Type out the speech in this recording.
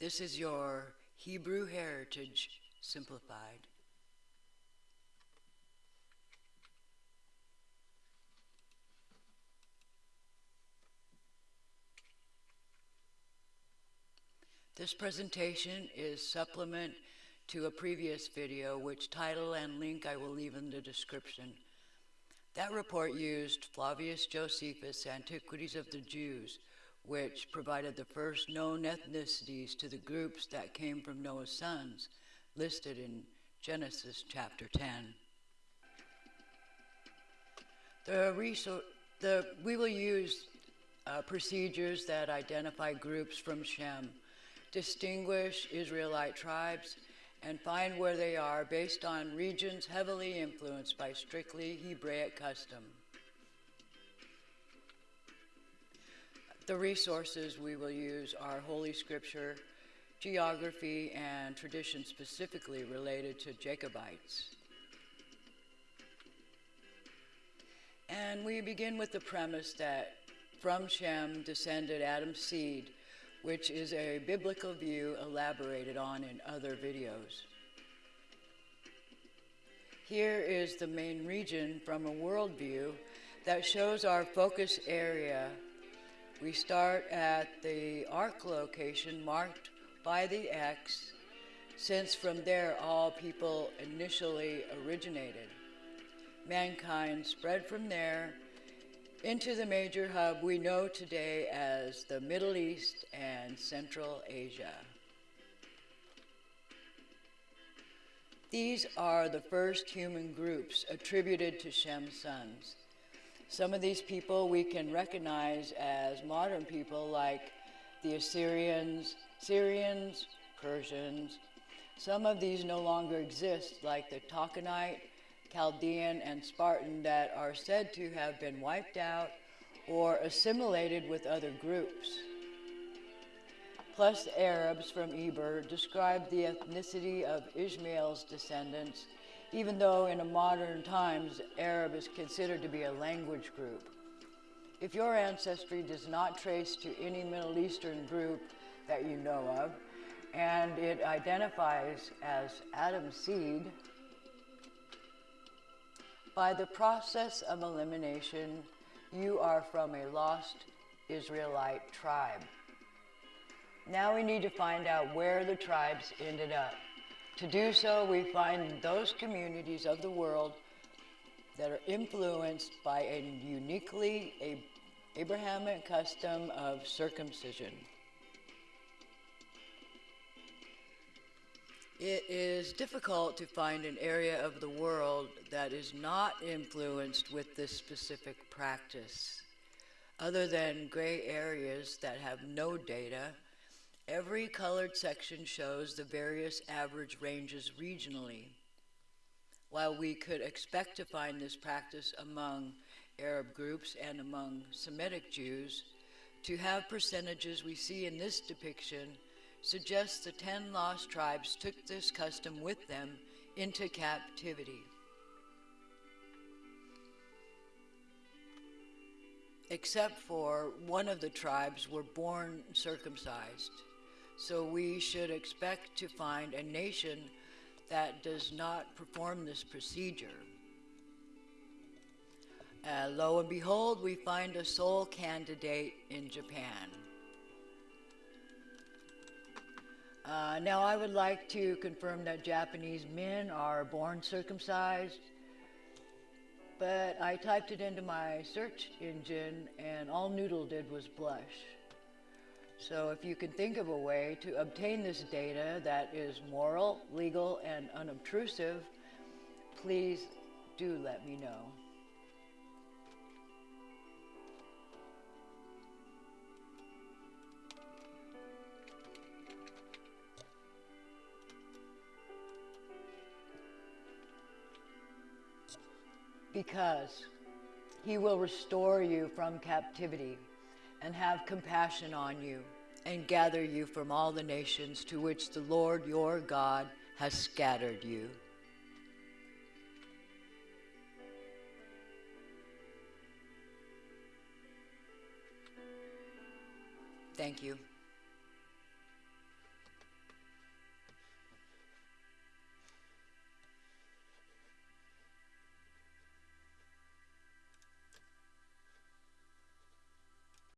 This is your Hebrew heritage simplified. This presentation is supplement to a previous video, which title and link I will leave in the description. That report used Flavius Josephus' Antiquities of the Jews, which provided the first known ethnicities to the groups that came from Noah's sons, listed in Genesis chapter 10. The, the we will use uh, procedures that identify groups from Shem distinguish Israelite tribes, and find where they are based on regions heavily influenced by strictly Hebraic custom. The resources we will use are Holy Scripture, geography, and tradition specifically related to Jacobites. And we begin with the premise that from Shem descended Adam's seed which is a biblical view elaborated on in other videos. Here is the main region from a worldview that shows our focus area. We start at the ark location marked by the X, since from there all people initially originated. Mankind spread from there into the major hub we know today as the Middle East and Central Asia. These are the first human groups attributed to Shem's sons. Some of these people we can recognize as modern people like the Assyrians, Syrians, Persians. Some of these no longer exist like the Takanite, Chaldean, and Spartan that are said to have been wiped out or assimilated with other groups. Plus, Arabs from Eber describe the ethnicity of Ishmael's descendants, even though in modern times Arab is considered to be a language group. If your ancestry does not trace to any Middle Eastern group that you know of, and it identifies as Adam's seed, by the process of elimination, you are from a lost Israelite tribe. Now we need to find out where the tribes ended up. To do so, we find those communities of the world that are influenced by a uniquely Abrahamic custom of circumcision. It is difficult to find an area of the world that is not influenced with this specific practice. Other than gray areas that have no data, every colored section shows the various average ranges regionally. While we could expect to find this practice among Arab groups and among Semitic Jews, to have percentages we see in this depiction suggests the ten lost tribes took this custom with them into captivity. Except for one of the tribes were born circumcised. So we should expect to find a nation that does not perform this procedure. Uh, lo and behold, we find a sole candidate in Japan. Uh, now, I would like to confirm that Japanese men are born circumcised, but I typed it into my search engine and all Noodle did was blush. So if you can think of a way to obtain this data that is moral, legal, and unobtrusive, please do let me know. because he will restore you from captivity and have compassion on you and gather you from all the nations to which the Lord your God has scattered you. Thank you.